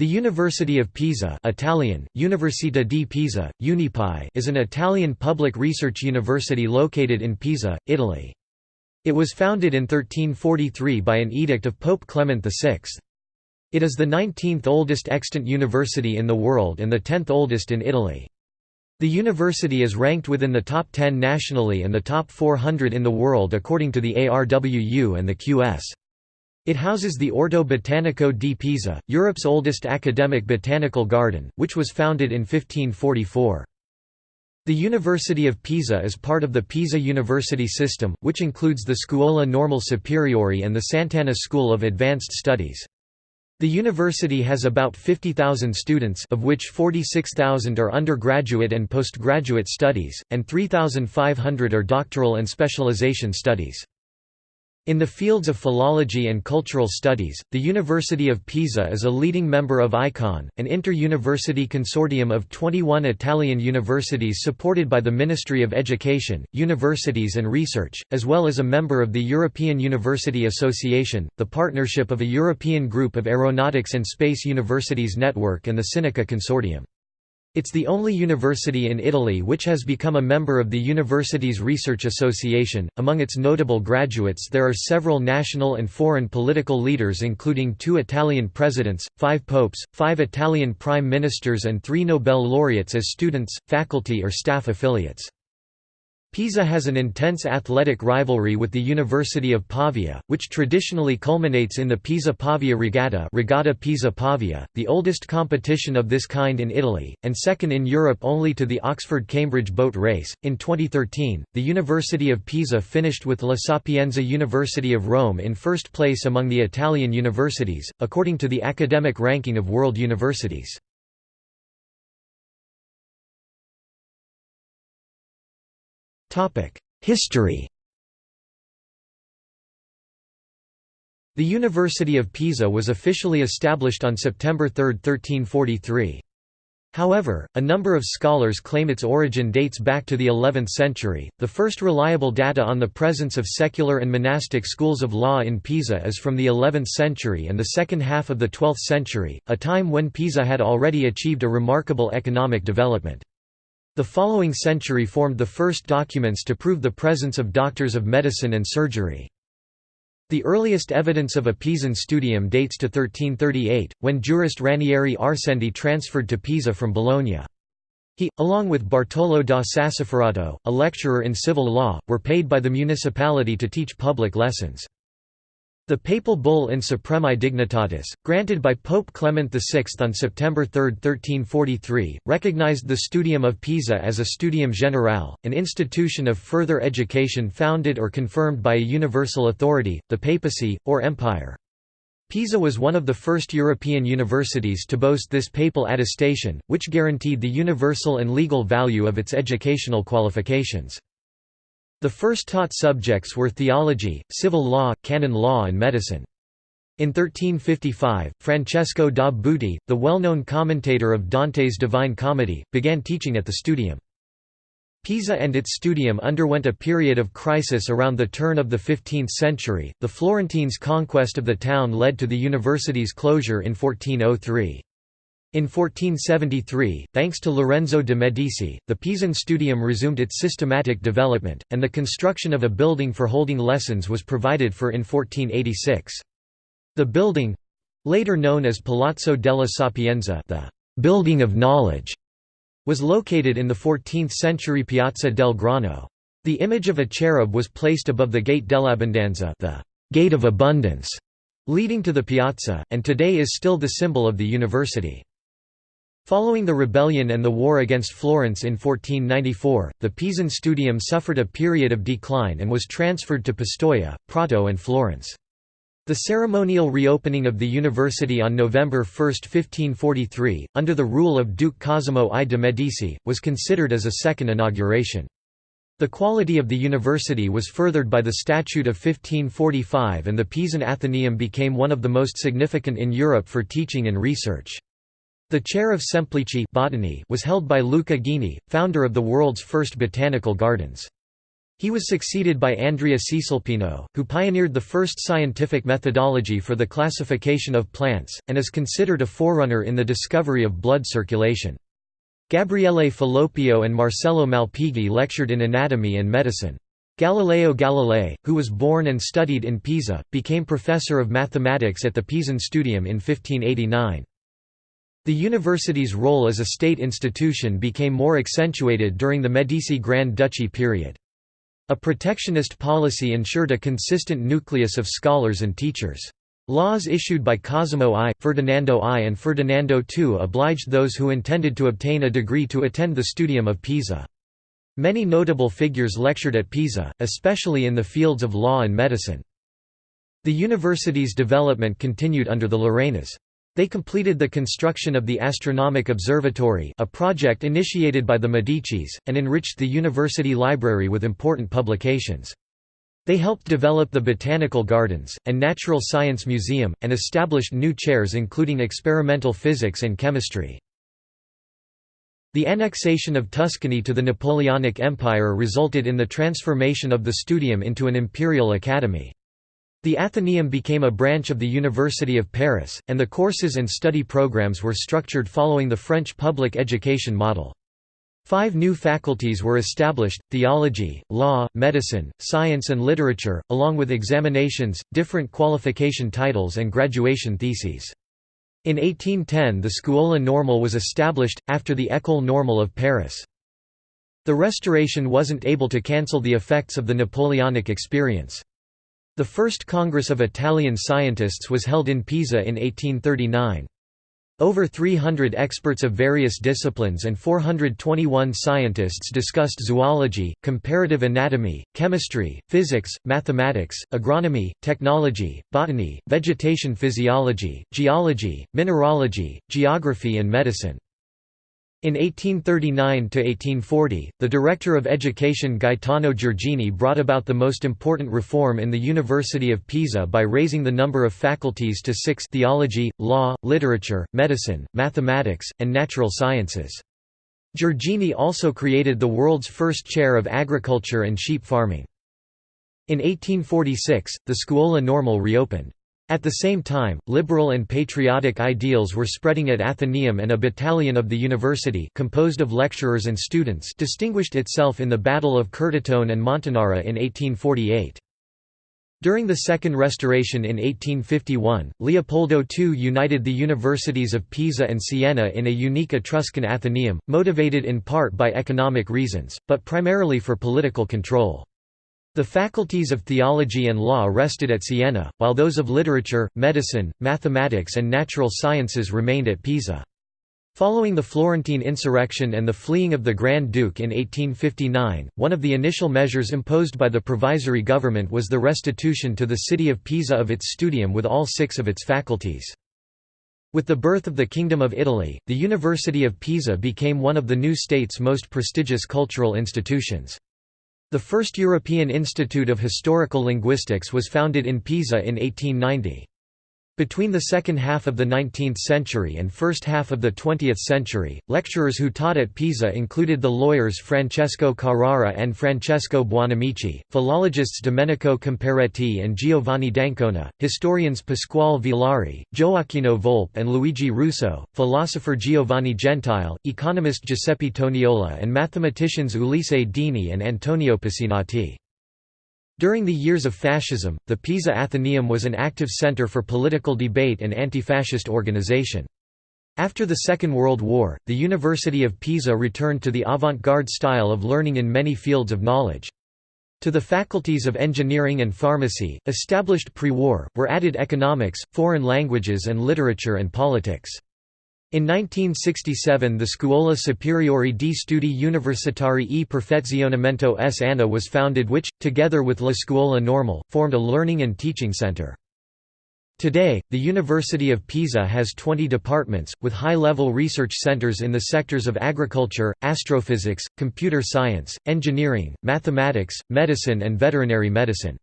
The University of Pisa Italian, Università di Pisa, Unipi is an Italian public research university located in Pisa, Italy. It was founded in 1343 by an edict of Pope Clement VI. It is the 19th oldest extant university in the world and the 10th oldest in Italy. The university is ranked within the top 10 nationally and the top 400 in the world according to the ARWU and the QS. It houses the Orto Botanico di Pisa, Europe's oldest academic botanical garden, which was founded in 1544. The University of Pisa is part of the Pisa University system, which includes the Scuola Normale Superiore and the Sant'Anna School of Advanced Studies. The university has about 50,000 students of which 46,000 are undergraduate and postgraduate studies, and 3,500 are doctoral and specialization studies. In the fields of philology and cultural studies, the University of Pisa is a leading member of ICON, an inter-university consortium of 21 Italian universities supported by the Ministry of Education, Universities and Research, as well as a member of the European University Association, the partnership of a European group of aeronautics and space universities network and the Sinica Consortium. It's the only university in Italy which has become a member of the Universities Research Association. Among its notable graduates, there are several national and foreign political leaders, including two Italian presidents, five popes, five Italian prime ministers, and three Nobel laureates as students, faculty, or staff affiliates. Pisa has an intense athletic rivalry with the University of Pavia, which traditionally culminates in the Pisa-Pavia Regatta Regatta Pisa-Pavia, the oldest competition of this kind in Italy, and second in Europe only to the Oxford-Cambridge boat race. In 2013, the University of Pisa finished with La Sapienza University of Rome in first place among the Italian universities, according to the academic ranking of world universities. History The University of Pisa was officially established on September 3, 1343. However, a number of scholars claim its origin dates back to the 11th century. The first reliable data on the presence of secular and monastic schools of law in Pisa is from the 11th century and the second half of the 12th century, a time when Pisa had already achieved a remarkable economic development. The following century formed the first documents to prove the presence of doctors of medicine and surgery. The earliest evidence of a Pisan studium dates to 1338, when jurist Ranieri Arsendi transferred to Pisa from Bologna. He, along with Bartolo da Sassoferrato, a lecturer in civil law, were paid by the municipality to teach public lessons. The papal bull in Supremae Dignitatis, granted by Pope Clement VI on September 3, 1343, recognized the Studium of Pisa as a studium generale, an institution of further education founded or confirmed by a universal authority, the papacy, or empire. Pisa was one of the first European universities to boast this papal attestation, which guaranteed the universal and legal value of its educational qualifications. The first taught subjects were theology, civil law, canon law and medicine. In 1355, Francesco da Buti, the well-known commentator of Dante's Divine Comedy, began teaching at the studium. Pisa and its studium underwent a period of crisis around the turn of the 15th century. The Florentines' conquest of the town led to the university's closure in 1403. In 1473, thanks to Lorenzo de' Medici, the Pisan Studium resumed its systematic development, and the construction of a building for holding lessons was provided for in 1486. The building—later known as Palazzo della Sapienza the «building of knowledge» was located in the 14th-century Piazza del Grano. The image of a cherub was placed above the Gate dell'Abbondanza the «gate of abundance» leading to the piazza, and today is still the symbol of the university. Following the rebellion and the war against Florence in 1494, the Pisan Studium suffered a period of decline and was transferred to Pistoia, Prato and Florence. The ceremonial reopening of the university on November 1, 1543, under the rule of Duke Cosimo I de' Medici, was considered as a second inauguration. The quality of the university was furthered by the Statute of 1545 and the Pisan Athenaeum became one of the most significant in Europe for teaching and research. The chair of Semplici botany was held by Luca Ghini, founder of the world's first botanical gardens. He was succeeded by Andrea Cesalpino, who pioneered the first scientific methodology for the classification of plants, and is considered a forerunner in the discovery of blood circulation. Gabriele Falloppio and Marcello Malpighi lectured in anatomy and medicine. Galileo Galilei, who was born and studied in Pisa, became professor of mathematics at the Pisan Studium in 1589. The university's role as a state institution became more accentuated during the Medici Grand Duchy period. A protectionist policy ensured a consistent nucleus of scholars and teachers. Laws issued by Cosimo I, Ferdinando I and Ferdinando II obliged those who intended to obtain a degree to attend the Studium of Pisa. Many notable figures lectured at Pisa, especially in the fields of law and medicine. The university's development continued under the Lorenas. They completed the construction of the Astronomic Observatory a project initiated by the Medicis, and enriched the university library with important publications. They helped develop the Botanical Gardens, and Natural Science Museum, and established new chairs including experimental physics and chemistry. The annexation of Tuscany to the Napoleonic Empire resulted in the transformation of the studium into an imperial academy. The Athenaeum became a branch of the University of Paris, and the courses and study programs were structured following the French public education model. Five new faculties were established, theology, law, medicine, science and literature, along with examinations, different qualification titles and graduation theses. In 1810 the Scuola Normale was established, after the École Normale of Paris. The Restoration wasn't able to cancel the effects of the Napoleonic experience. The first Congress of Italian Scientists was held in Pisa in 1839. Over 300 experts of various disciplines and 421 scientists discussed zoology, comparative anatomy, chemistry, physics, mathematics, agronomy, technology, botany, vegetation physiology, geology, mineralogy, geography and medicine. In 1839–1840, the Director of Education Gaetano Giorgini brought about the most important reform in the University of Pisa by raising the number of faculties to six theology, law, literature, medicine, mathematics, and natural sciences. Giorgini also created the world's first chair of agriculture and sheep farming. In 1846, the Scuola Normale reopened. At the same time, liberal and patriotic ideals were spreading at Athenaeum and a battalion of the university composed of lecturers and students distinguished itself in the Battle of Curtatone and Montanara in 1848. During the Second Restoration in 1851, Leopoldo II united the universities of Pisa and Siena in a unique Etruscan Athenaeum, motivated in part by economic reasons, but primarily for political control. The faculties of theology and law rested at Siena, while those of literature, medicine, mathematics and natural sciences remained at Pisa. Following the Florentine insurrection and the fleeing of the Grand Duke in 1859, one of the initial measures imposed by the provisory government was the restitution to the city of Pisa of its studium with all six of its faculties. With the birth of the Kingdom of Italy, the University of Pisa became one of the new state's most prestigious cultural institutions. The first European Institute of Historical Linguistics was founded in Pisa in 1890. Between the second half of the 19th century and first half of the 20th century, lecturers who taught at Pisa included the lawyers Francesco Carrara and Francesco Buonamici, philologists Domenico Comparetti and Giovanni d'Ancona, historians Pasquale Villari, Gioacchino Volpe and Luigi Russo, philosopher Giovanni Gentile, economist Giuseppe Toniolo and mathematicians Ulisse Dini and Antonio Pissinati. During the years of fascism, the Pisa Athenaeum was an active center for political debate and anti-fascist organization. After the Second World War, the University of Pisa returned to the avant-garde style of learning in many fields of knowledge. To the faculties of engineering and pharmacy, established pre-war, were added economics, foreign languages and literature and politics. In 1967 the Scuola Superiore di Studi Universitari e Perfezionamento S. Anna was founded which, together with La Scuola Normale, formed a learning and teaching center. Today, the University of Pisa has 20 departments, with high-level research centers in the sectors of agriculture, astrophysics, computer science, engineering, mathematics, medicine and veterinary medicine.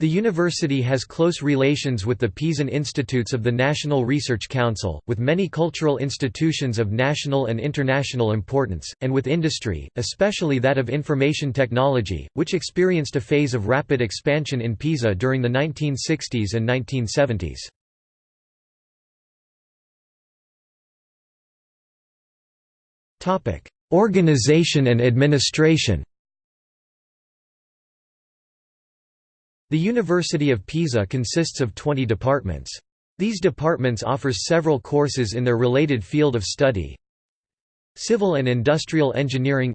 The university has close relations with the Pisan Institutes of the National Research Council, with many cultural institutions of national and international importance, and with industry, especially that of information technology, which experienced a phase of rapid expansion in Pisa during the 1960s and 1970s. Organization and administration The University of Pisa consists of 20 departments. These departments offer several courses in their related field of study. Civil and Industrial Engineering.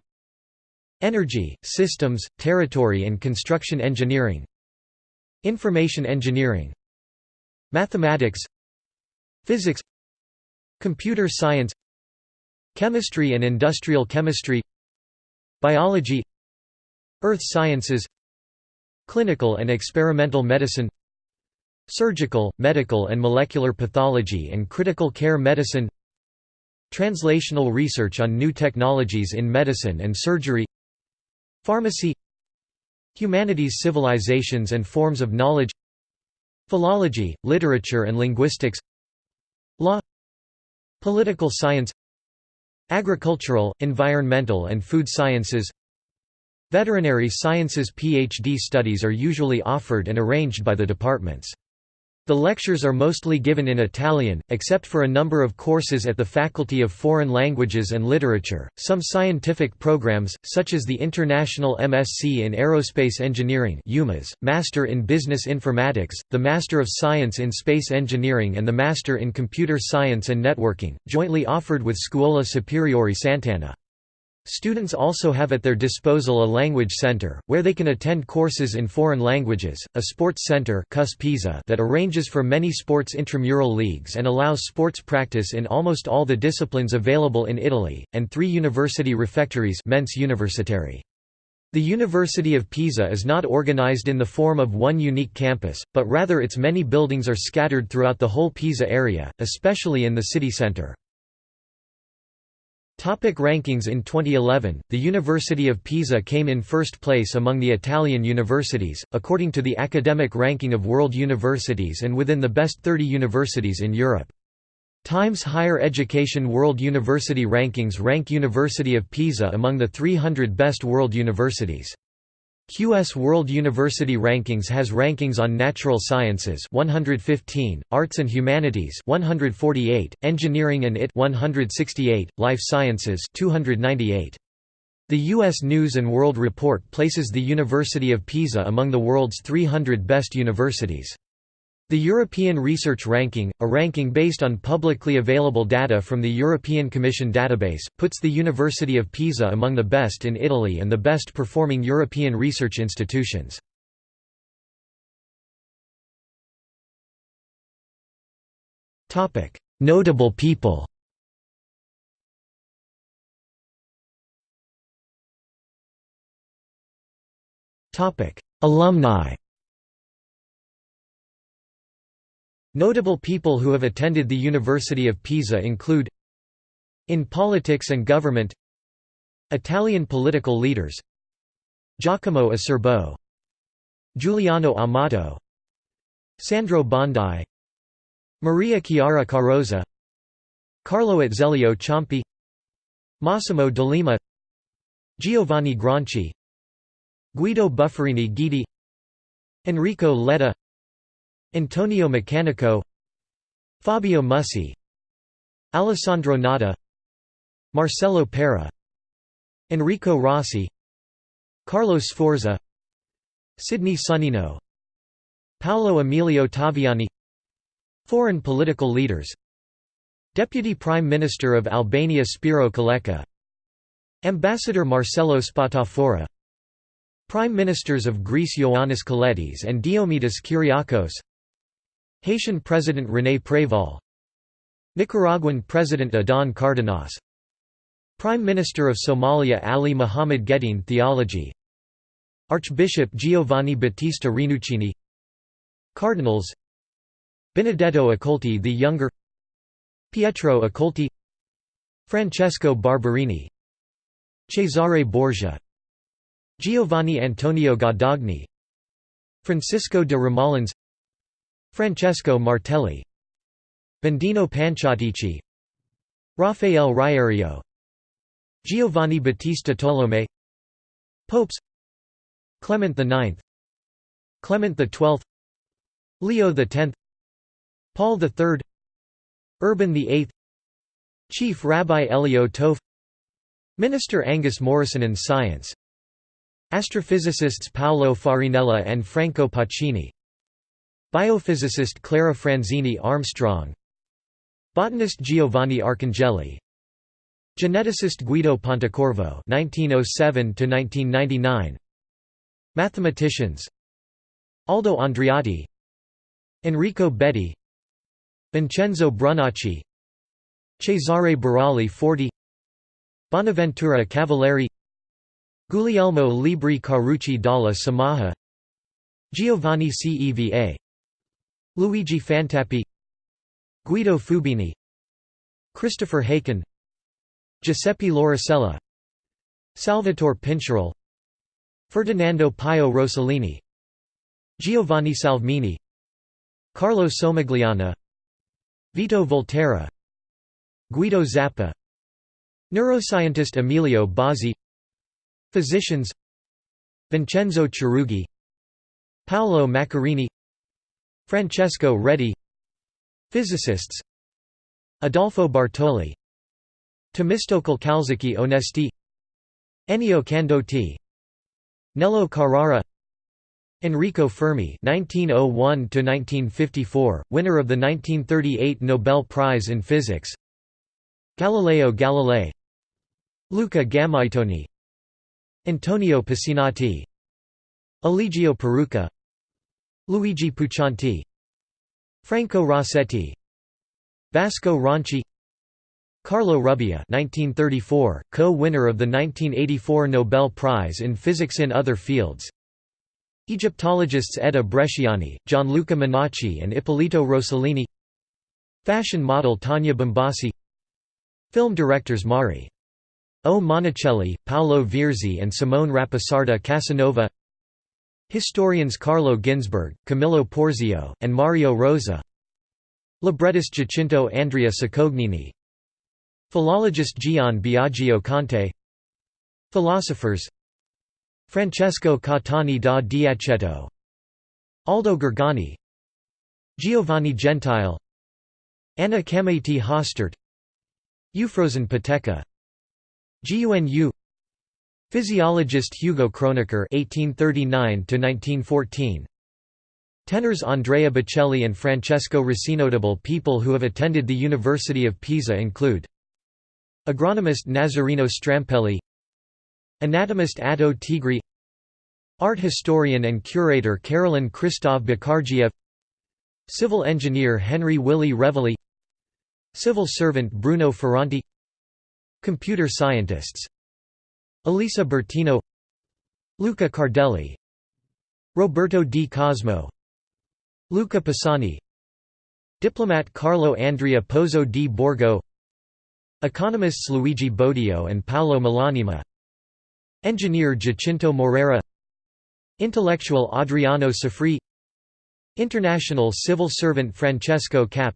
Energy, Systems, Territory and Construction Engineering. Information Engineering. Mathematics. Physics. Computer Science. Chemistry and Industrial Chemistry. Biology. Earth Sciences Clinical and experimental medicine Surgical, medical and molecular pathology and critical care medicine Translational research on new technologies in medicine and surgery Pharmacy Humanities civilizations and forms of knowledge Philology, literature and linguistics Law Political science Agricultural, environmental and food sciences Veterinary sciences PhD studies are usually offered and arranged by the departments. The lectures are mostly given in Italian, except for a number of courses at the Faculty of Foreign Languages and Literature. Some scientific programs, such as the International MSc in Aerospace Engineering (UMaS), Master in Business Informatics, the Master of Science in Space Engineering, and the Master in Computer Science and Networking, jointly offered with Scuola Superiore Sant'Anna. Students also have at their disposal a language center, where they can attend courses in foreign languages, a sports center that arranges for many sports intramural leagues and allows sports practice in almost all the disciplines available in Italy, and three university refectories. The University of Pisa is not organized in the form of one unique campus, but rather its many buildings are scattered throughout the whole Pisa area, especially in the city center. Topic rankings In 2011, the University of Pisa came in first place among the Italian universities, according to the academic ranking of world universities and within the best 30 universities in Europe. Times Higher Education World University Rankings rank University of Pisa among the 300 best world universities. QS World University Rankings has rankings on natural sciences 115, arts and humanities 148, engineering and IT 168, life sciences 298. The U.S. News & World Report places the University of Pisa among the world's 300 best universities. The European Research Ranking, a ranking based on publicly available data from the European Commission database, puts the University of Pisa among the best in Italy and the best performing European research institutions. Notable people Alumni Notable people who have attended the University of Pisa include In politics and government Italian political leaders Giacomo Acerbo Giuliano Amato Sandro Bondi Maria Chiara Carrozza Carlo Azeglio Ciampi Massimo D'Alema Giovanni Gronchi Guido Buffarini Guidi Enrico Letta Antonio Maccanico Fabio Mussi Alessandro Natta Marcello Pera Enrico Rossi Carlo Sforza Sidney Sonnino Paolo Emilio Taviani Foreign political leaders Deputy Prime Minister of Albania Spiro Koleka Ambassador Marcello Spatafora Prime Ministers of Greece Ioannis Kolettis and Diomedes Kyriakos Haitian President René Préval Nicaraguan President Adán Cárdenas. Prime Minister of Somalia Ali Muhammad Geddine Theology. Archbishop Giovanni Battista Rinuccini. Cardinals. Benedetto Accolti the Younger. Pietro Accolti. Francesco Barberini. Cesare Borgia. Giovanni Antonio Guadagni Francisco de Romolins Francesco Martelli Bendino Panciatichi Rafael Riario Giovanni Battista Tolomei Popes Clement IX Clement XII Leo X Paul III Urban VIII Chief Rabbi Elio Toaff Minister Angus Morrison in Science Astrophysicists Paolo Farinella and Franco Pacini Biophysicist Clara Franzini Armstrong Botanist Giovanni Arcangeli Geneticist Guido Pontecorvo (1907–1999), Mathematicians: Aldo Andreotti, Enrico Betti, Vincenzo Brunacci, Cesare Burali Forti, Bonaventura Cavalieri, Guglielmo Libri Carucci dalla Samaha, Giovanni Ceva, Luigi Fantappiè, Guido Fubini, Christopher Haken, Giuseppe Lauricella Salvatore Pincherle Ferdinando Pio Rossellini Giovanni Salvemini Carlo Somigliana Vito Volterra Guido Zappa Neuroscientist Emilio Bizzi Physicians Vincenzo Chiarugi Paolo Macchiarini Francesco Redi Physicists Adolfo Bartoli Temistocle Calzecchi Onesti Ennio Candotti Nello Carrara Enrico Fermi (1901–1954), winner of the 1938 Nobel Prize in Physics. Galileo Galilei, Luca Gammaitoni, Antonio Piscinati, Eligio Perucca, Luigi Puccianti, Franco Rossetti, Vasco Ronchi, Carlo Rubbia 1934, co-winner of the 1984 Nobel Prize in Physics in other fields. Egyptologists Edda Bresciani, Gianluca Miniaci and Ippolito Rossellini Fashion model Tania Bambaci Film directors Mari. O. Monicelli, Paolo Virzi and Simone Rapisarda Casanova Historians Carlo Ginzburg, Camillo Porzio, and Mario Rosa. Librettist Giacinto Andrea Cicognini Philologist Gian Biagio Conte. Philosophers. Francesco Catani da Diaceto Aldo Gorgani Giovanni Gentile. Anna Cameti Hostert. Eufrosin Pateca. GUNU Physiologist Hugo Kronecker (1839–1914), Tenors Andrea Bocelli and Francesco. Notable people who have attended the University of Pisa include Agronomist Nazareno Strampelli Anatomist Atto Tigri Art historian and curator Carolyn Christov-Bakargiev Civil engineer Henry Willy Revelli Civil servant Bruno Ferranti Computer scientists Elisa Bertino Luca Cardelli Roberto di Cosmo Luca Pisani Diplomat Carlo Andrea Pozzo di Borgo Economists Luigi Bodio and Paolo Malanima Engineer Giacinto Morera Intellectual Adriano Sofri International civil servant Francesco Cap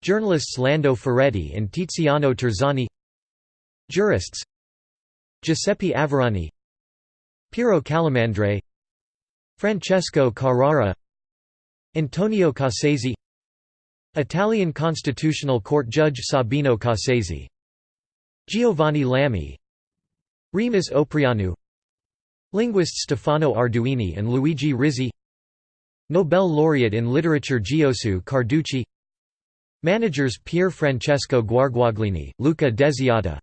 Journalists Lando Ferretti and Tiziano Terzani Jurists Giuseppe Averani Piero Calamandrei Francesco Carrara Antonio Cassese Italian Constitutional Court Judge Sabino Cassese Giovanni Lami Remus Oprianu Linguists Stefano Arduini and Luigi Rizzi Nobel laureate in literature Giosuè Carducci Managers Pier Francesco Guarguaglini, Luca Desiata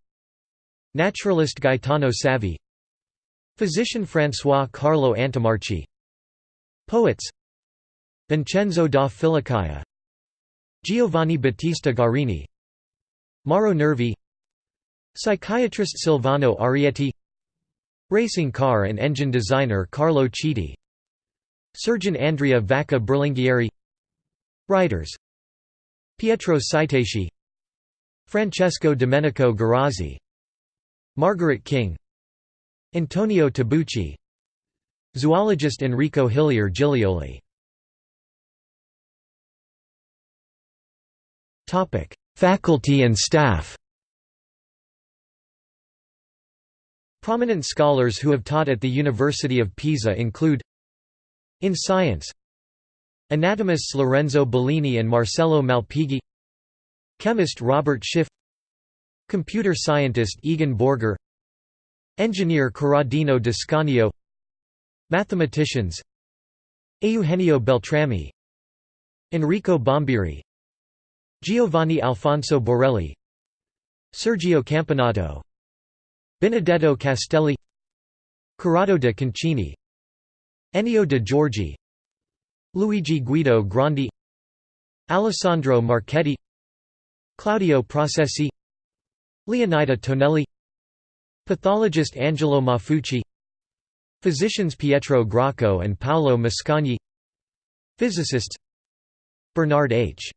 Naturalist Gaetano Savi. Physician François Carlo Antomarchi Poets. Vincenzo da Filicaia Giovanni Battista Garini. Mauro Nervi. Psychiatrist Silvano Arietti. Racing car and engine designer Carlo Chiti Surgeon Andrea Vacca Berlinghieri. Writers. Pietro Citesci Francesco Domenico Guerrazzi Margaret King Antonio Tabucchi Zoologist Enrico Hillyer Giglioli Faculty and staff. Prominent scholars who have taught at the University of Pisa include In science Anatomists Lorenzo Bellini and Marcello Malpighi Chemist Robert Schiff Computer scientist Egon Borger Engineer Corradino D'Ascanio Mathematicians Eugenio Beltrami Enrico Bombieri Giovanni Alfonso Borelli Sergio Campanato Benedetto Castelli Corrado de Concini Ennio de Giorgi Luigi Guido Grandi Alessandro Marchetti Claudio Procesi Leonida Tonelli Pathologist Angelo Maffucci Physicians Pietro Grocco and Paolo Mascagni Physicists Bernard H.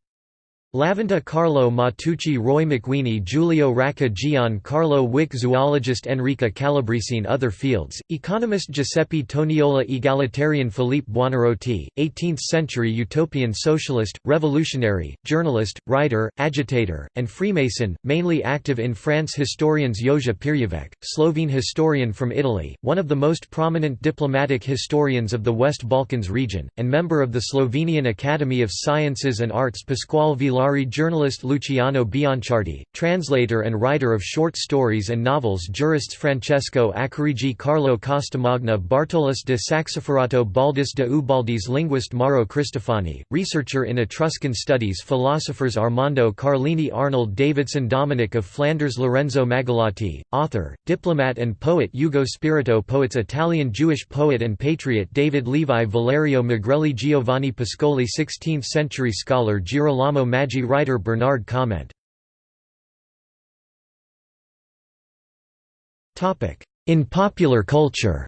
Lavenda Carlo Matteucci Roy McWeeny Giulio Racca Gian Carlo Wick Zoologist Enrica Calabrese Other fields, economist Giuseppe Toniolo Egalitarian Philippe Buonarroti, 18th-century utopian socialist, revolutionary, journalist, writer, agitator, and Freemason, mainly active in France Historians Jože Pirjevec, Slovene historian from Italy, one of the most prominent diplomatic historians of the West Balkans region, and member of the Slovenian Academy of Sciences and Arts Pasquale Villari journalist Luciano Bianciardi, translator and writer of short stories and novels jurists Francesco Accarigi Carlo Costamagna Bartolus de Saxoferrato Baldus de Ubaldis linguist Mauro Cristofani, researcher in Etruscan studies philosophers Armando Carlini Arnold Davidson Dominic of Flanders Lorenzo Magalotti, author, diplomat and poet Ugo Spirito poets Italian Jewish poet and patriot David Levi Valerio Magrelli Giovanni Pascoli 16th-century scholar Girolamo Maggi writer Bernard comment. In popular culture.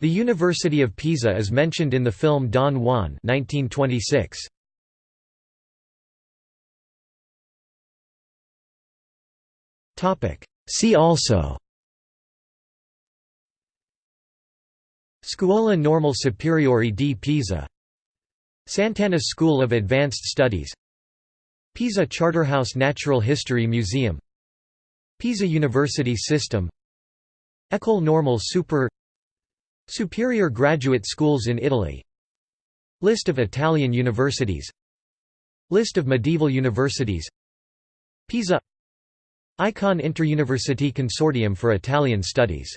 The University of Pisa is mentioned in the film Don Juan 1926. See also. Scuola Normale Superiore di Pisa Sant'Anna School of Advanced Studies Pisa Charterhouse Natural History Museum Pisa University System École Normale Supérieure Superior graduate schools in Italy List of Italian universities List of medieval universities Pisa Icon Interuniversity Consortium for Italian Studies